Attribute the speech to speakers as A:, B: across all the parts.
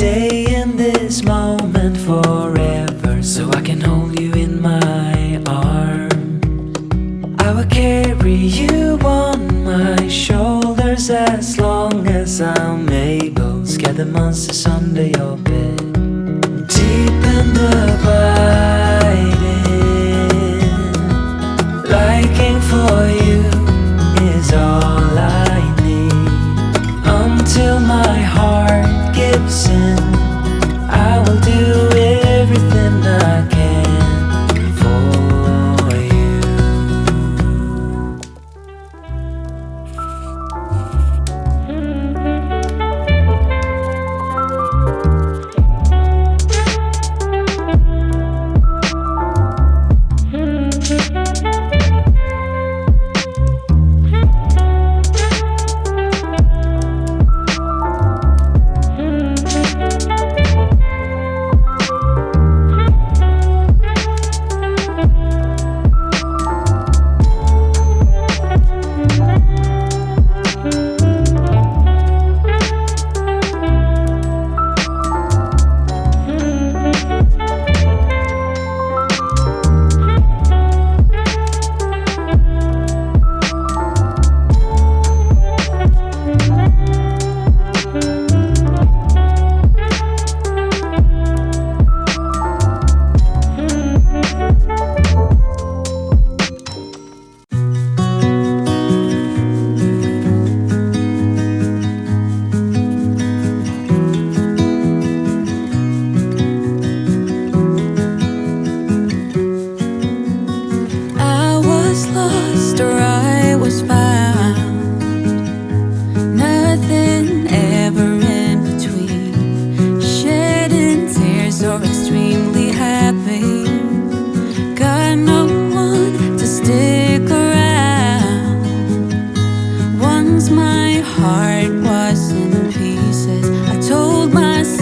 A: stay in this moment forever So I can hold you in my arms. I will carry you on my shoulders As long as I'm able. Scare the monsters under your bed. Deep and abiding Liking for you is all I need. Until my heart gives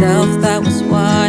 A: myself,
B: that was why